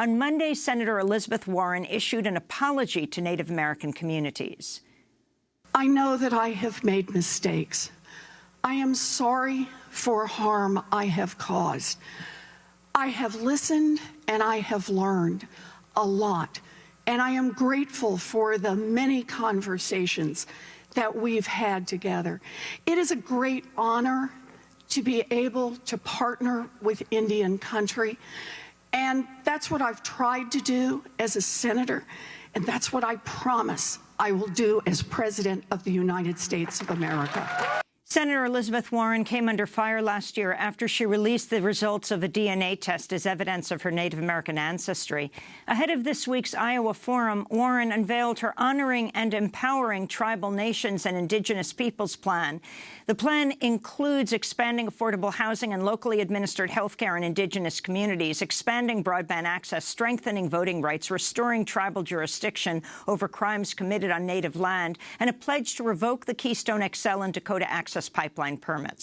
On Monday, Senator Elizabeth Warren issued an apology to Native American communities. I know that I have made mistakes. I am sorry for harm I have caused. I have listened and I have learned a lot. And I am grateful for the many conversations that we've had together. It is a great honor to be able to partner with Indian country. And that's what I've tried to do as a senator. And that's what I promise I will do as President of the United States of America. Senator Elizabeth Warren came under fire last year after she released the results of a DNA test as evidence of her Native American ancestry. Ahead of this week's Iowa Forum, Warren unveiled her Honoring and Empowering Tribal Nations and Indigenous Peoples plan. The plan includes expanding affordable housing and locally administered health care in Indigenous communities, expanding broadband access, strengthening voting rights, restoring tribal jurisdiction over crimes committed on Native land, and a pledge to revoke the Keystone XL and Dakota Access Pipeline permits.